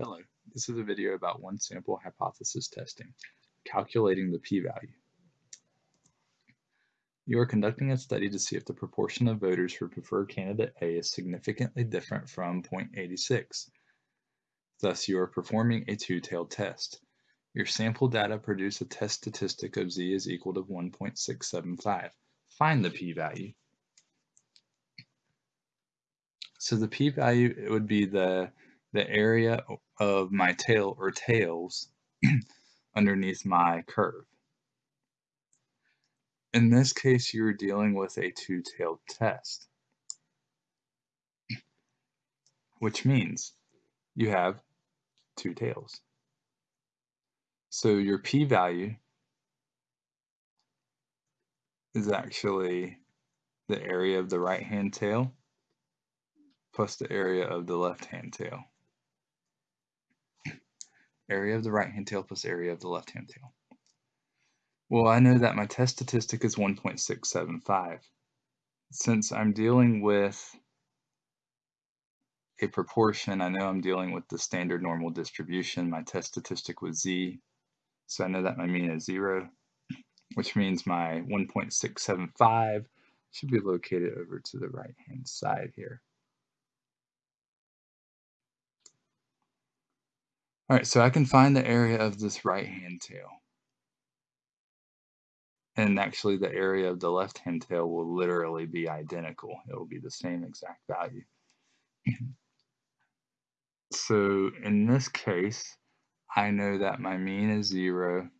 Hello, this is a video about one sample hypothesis testing, calculating the p-value. You are conducting a study to see if the proportion of voters who prefer candidate A is significantly different from 0.86. Thus, you are performing a two-tailed test. Your sample data produce a test statistic of z is equal to 1.675. Find the p-value. So the p-value would be the the area of my tail or tails underneath my curve. In this case, you're dealing with a two-tailed test, which means you have two tails. So your p-value is actually the area of the right-hand tail plus the area of the left-hand tail area of the right hand tail plus area of the left hand tail. Well, I know that my test statistic is 1.675. Since I'm dealing with a proportion, I know I'm dealing with the standard normal distribution. My test statistic was z, so I know that my mean is 0, which means my 1.675 should be located over to the right hand side here. All right, so I can find the area of this right-hand tail. And actually the area of the left-hand tail will literally be identical. It will be the same exact value. so in this case, I know that my mean is zero,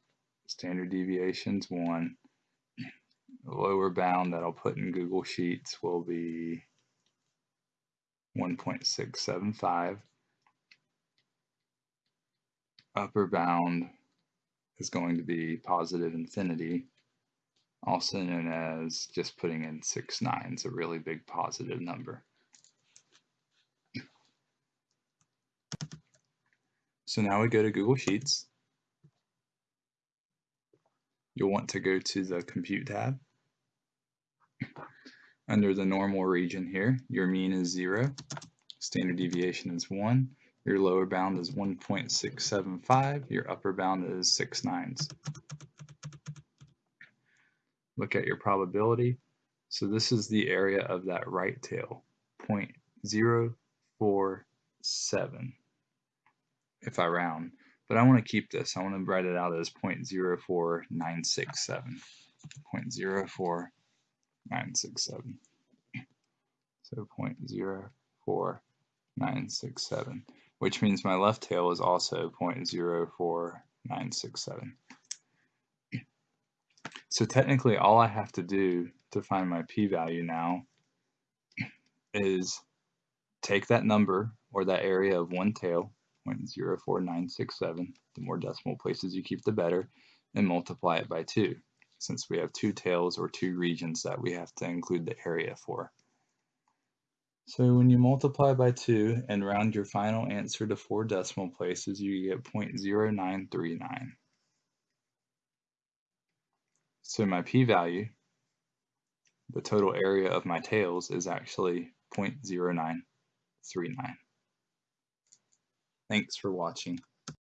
standard deviation is one. Lower bound that I'll put in Google Sheets will be 1.675 upper bound is going to be positive infinity, also known as just putting in 6 nines, a really big positive number. So now we go to Google Sheets. You'll want to go to the Compute tab. Under the normal region here, your mean is 0, standard deviation is 1, your lower bound is 1.675. Your upper bound is 6 nines. Look at your probability. So this is the area of that right tail, 0.047 if I round. But I want to keep this. I want to write it out as 0.04967. 0.04967. So 0.04967 which means my left tail is also 0.04967. So technically all I have to do to find my p-value now is take that number or that area of one tail, 0.04967, the more decimal places you keep the better, and multiply it by 2, since we have two tails or two regions that we have to include the area for. So when you multiply by 2 and round your final answer to four decimal places, you get 0.0939. So my p-value, the total area of my tails, is actually 0.0939. Thanks for watching.